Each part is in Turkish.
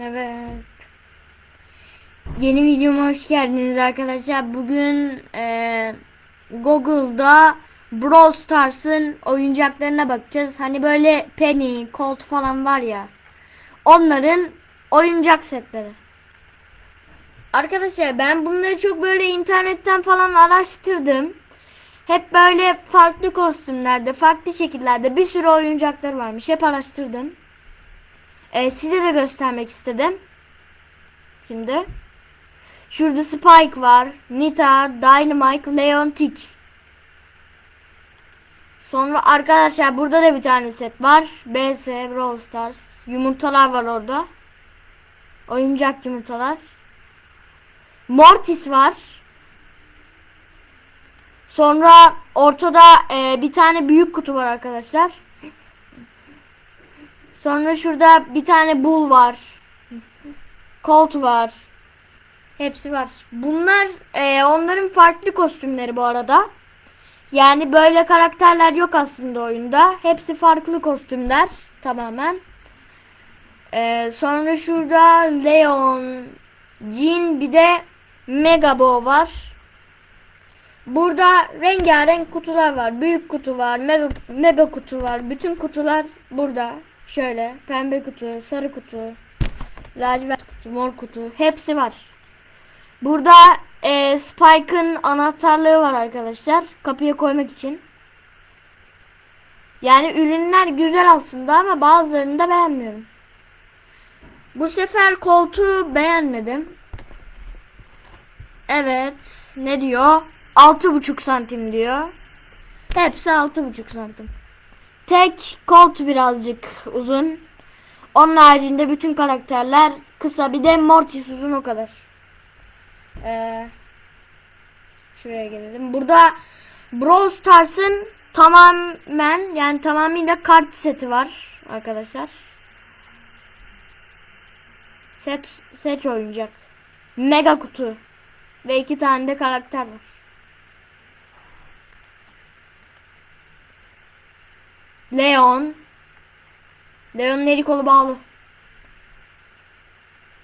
Evet. Yeni videoma hoş geldiniz arkadaşlar. Bugün eee, Google'da Brawl Stars'ın oyuncaklarına bakacağız. Hani böyle Penny, Colt falan var ya. Onların oyuncak setleri. Arkadaşlar ben bunları çok böyle internetten falan araştırdım. Hep böyle farklı kostümlerde, farklı şekillerde bir sürü oyuncaklar varmış. Hep araştırdım. Ee, size de göstermek istedim. Şimdi. Şurada Spike var. Nita, Dynamite, Leon Tick. Sonra arkadaşlar burada da bir tane set var. BS, Brawl Stars. Yumurtalar var orada. Oyuncak yumurtalar. Mortis var. Sonra ortada e, bir tane büyük kutu var arkadaşlar. Sonra şurada bir tane bull var. Colt var. Hepsi var. Bunlar e, onların farklı kostümleri bu arada. Yani böyle karakterler yok aslında oyunda. Hepsi farklı kostümler tamamen. E, sonra şurada Leon, Jin bir de Megabo var. Burada rengarenk kutular var. Büyük kutu var, mega, mega kutu var. Bütün kutular burada. Şöyle pembe kutu, sarı kutu, lacivert kutu, mor kutu hepsi var. Burada e, Spike'ın anahtarlığı var arkadaşlar. Kapıya koymak için. Yani ürünler güzel aslında ama bazılarını da beğenmiyorum. Bu sefer koltuğu beğenmedim. Evet. Ne diyor? 6,5 santim diyor. Hepsi 6,5 santim. Tek koltu birazcık uzun. Onun haricinde bütün karakterler kısa. Bir de Mortis uzun o kadar. Ee, şuraya gelelim. Burada Brawl Stars'ın tamamen yani tamamıyla kart seti var arkadaşlar. Set seç oyuncak. Mega kutu. Ve iki tane de karakter var. Leon. Leon'un eli kolu bağlı.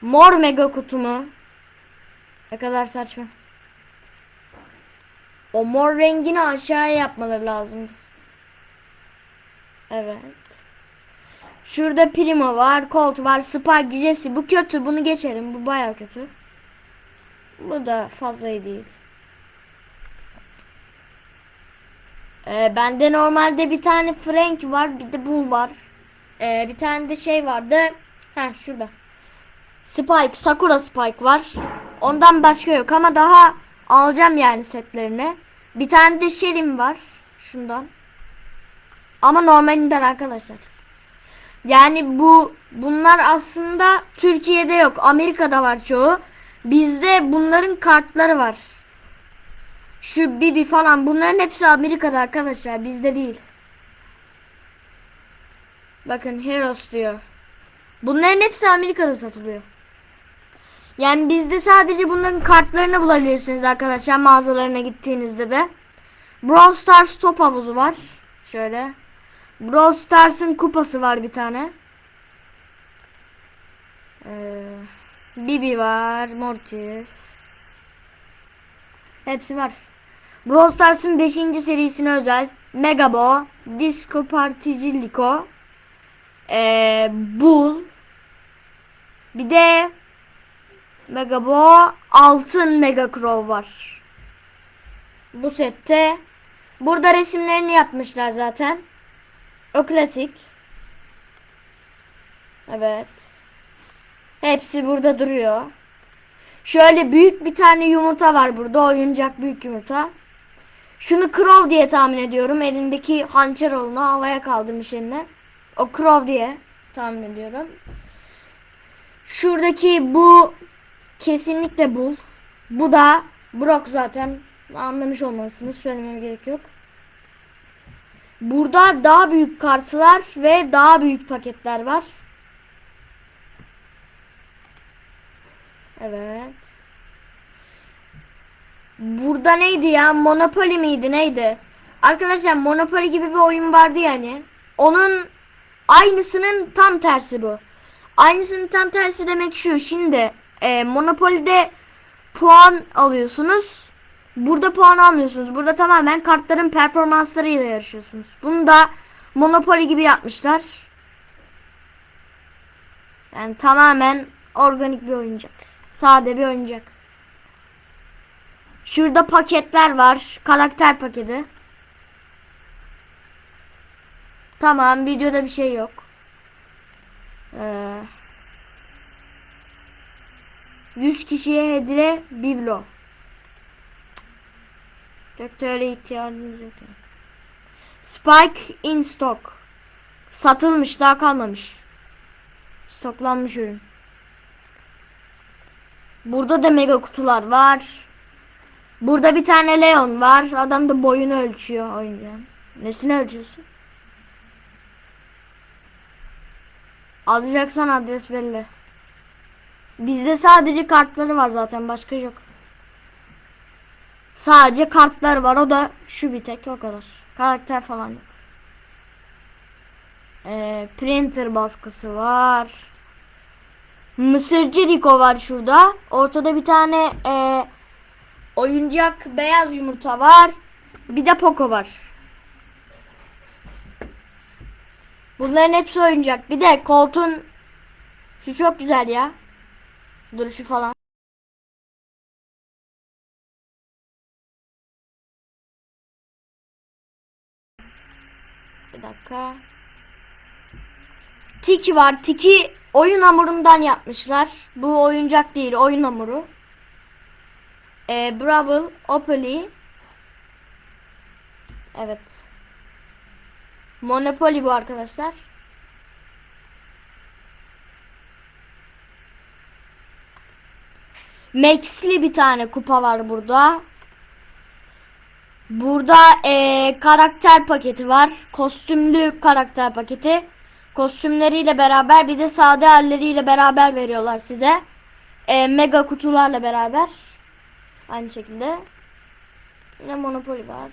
Mor mega kutu mu? Ne kadar saçma. O mor rengini aşağıya yapmaları lazımdı. Evet. Şurada Primo var, Colt var, Spike. Bu kötü. Bunu geçelim. Bu baya kötü. Bu da fazla değil. Ee, bende normalde bir tane Frank var, bir de Bull var. Ee, bir tane de şey vardı. Ha şurada. Spike, Sakura Spike var. Ondan başka yok ama daha alacağım yani setlerini. Bir tane de Shelly'm var. Şundan. Ama normalinden arkadaşlar. Yani bu bunlar aslında Türkiye'de yok. Amerika'da var çoğu. Bizde bunların kartları var. Şu Bibi falan bunların hepsi Amerika'da arkadaşlar. Bizde değil. Bakın Heroes diyor. Bunların hepsi Amerika'da satılıyor. Yani bizde sadece bunların kartlarını bulabilirsiniz arkadaşlar mağazalarına gittiğinizde de. Brawl Stars top havuzu var. Şöyle. Brawl Stars'ın kupası var bir tane. Ee, Bibi var. Mortis. Hepsi var. Brawl Stars'ın 5. serisine özel. Megabo. Disco Particilico. Ee, Bull. Bir de Megabo altın Mega Crow var. Bu sette burada resimlerini yapmışlar zaten. O klasik. Evet. Hepsi burada duruyor. Şöyle büyük bir tane yumurta var burada. Oyuncak büyük yumurta. Şunu Crow diye tahmin ediyorum. Elindeki hançer olunu havaya kaldırmış eline. O Crow diye tahmin ediyorum. Şuradaki bu kesinlikle bul. Bu da Brock zaten anlamış olmalısınız. Söylememe gerek yok. Burada daha büyük kartlar ve daha büyük paketler var. Evet. Burada neydi ya? Monopoly miydi neydi? Arkadaşlar Monopoly gibi bir oyun vardı yani. Onun aynısının tam tersi bu. Aynısının tam tersi demek şu. Şimdi e, Monopoly'de puan alıyorsunuz. Burada puan almıyorsunuz. Burada tamamen kartların performanslarıyla yarışıyorsunuz. Bunu da Monopoly gibi yapmışlar. Yani tamamen organik bir oyuncak. Sade bir oyuncak. Şurada paketler var. Karakter paketi. Tamam videoda bir şey yok. Ee, 100 kişiye hediye biblo. Öyle ihtiyacımız yok. Spike in stock. Satılmış daha kalmamış. Stoklanmış ürün. Burada da mega kutular var. Burada bir tane Leon var. Adam da boyunu ölçüyor oyuncağın. Nesini ölçüyorsun? Alacaksan adres belli. Bizde sadece kartları var zaten başka yok. Sadece kartlar var o da şu bir tek o kadar. Karakter falan yok. Ee, printer baskısı var. Mısırcı Rico var şurada. Ortada bir tane e, oyuncak beyaz yumurta var. Bir de Poco var. Bunların hepsi oyuncak. Bir de koltuğun şu çok güzel ya. Duruşu falan. Bir dakika. Tiki var. Tiki oyun hamurundan yapmışlar. Bu oyuncak değil, oyun hamuru. Ee, Bravo, Opoly. Evet. Monopoly bu arkadaşlar. Max'li bir tane kupa var burada. Burada eee, karakter paketi var. Kostümlü karakter paketi. Kostümleriyle beraber bir de sade halleriyle beraber veriyorlar size. Eee, mega kutularla beraber. Aynı şekilde. Yine Monopoly var.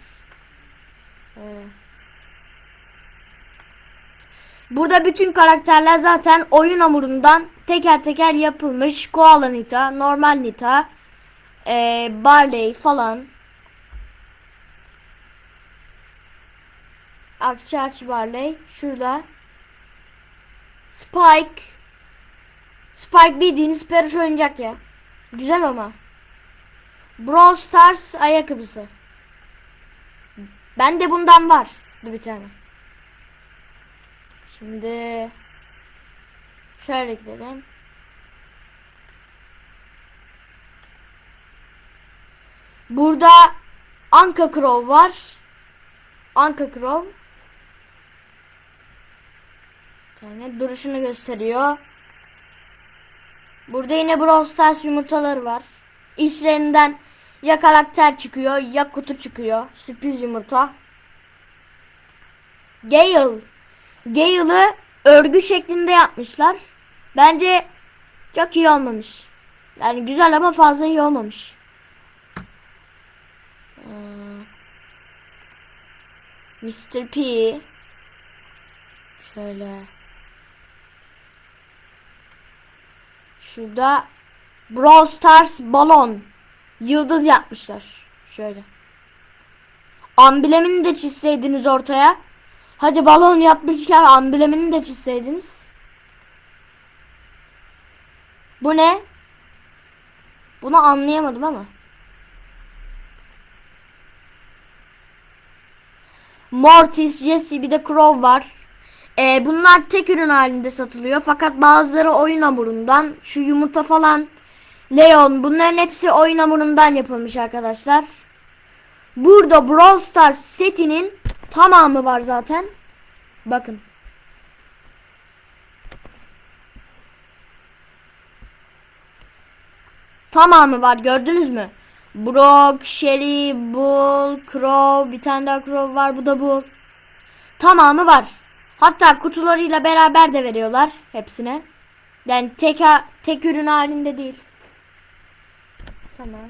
Ee, Burada bütün karakterler zaten oyun hamurundan teker teker yapılmış. Koala Nita, normal Nita, ee, Barley falan. Akçaç Barley şurada. Spike. Spike bildiğiniz peruş oyuncak ya. Güzel ama. Brawl Stars ayakkabısı. Ben de bundan var. Bir tane. Şimdi şöyle gidelim. Burada Anka Crow var. Anka Crow. Tane duruşunu gösteriyor. Burada yine Brawl Stars yumurtaları var. İçlerinden ya karakter çıkıyor ya kutu çıkıyor. Sürpriz yumurta. Gale. Gale'ı örgü şeklinde yapmışlar. Bence çok iyi olmamış. Yani güzel ama fazla iyi olmamış. Mr. P. Şöyle. Şurada Brawl Stars balon. Yıldız yapmışlar. Şöyle. Amblemini de çizseydiniz ortaya. Hadi balon yapmışken amblemini de çizseydiniz. Bu ne? Bunu anlayamadım ama. Mortis, Jesse bir de Crow var. Ee, bunlar tek ürün halinde satılıyor. Fakat bazıları oyun hamurundan. Şu yumurta falan. Leon bunların hepsi oyun hamurundan yapılmış arkadaşlar. Burada Brawl Stars setinin tamamı var zaten. Bakın. Tamamı var gördünüz mü? Brock, Shelly, Bull, Crow, bir tane daha Crow var bu da Bull. Tamamı var. Hatta kutularıyla beraber de veriyorlar hepsine. Yani tek, tek ürün halinde değil. Tamam.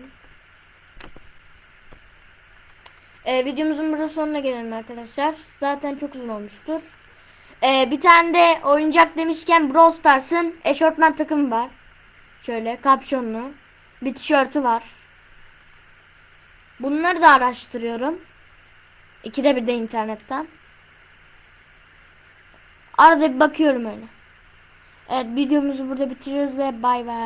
Ee, videomuzun burada sonuna gelelim arkadaşlar. Zaten çok uzun olmuştur. Ee, bir tane de oyuncak demişken Brawl Stars'ın eşofman takımı var. Şöyle kapşonlu. Bir tişörtü var. Bunları da araştırıyorum. İkide bir de internetten. Arada bir bakıyorum öyle. Evet videomuzu burada bitiriyoruz ve bay bay.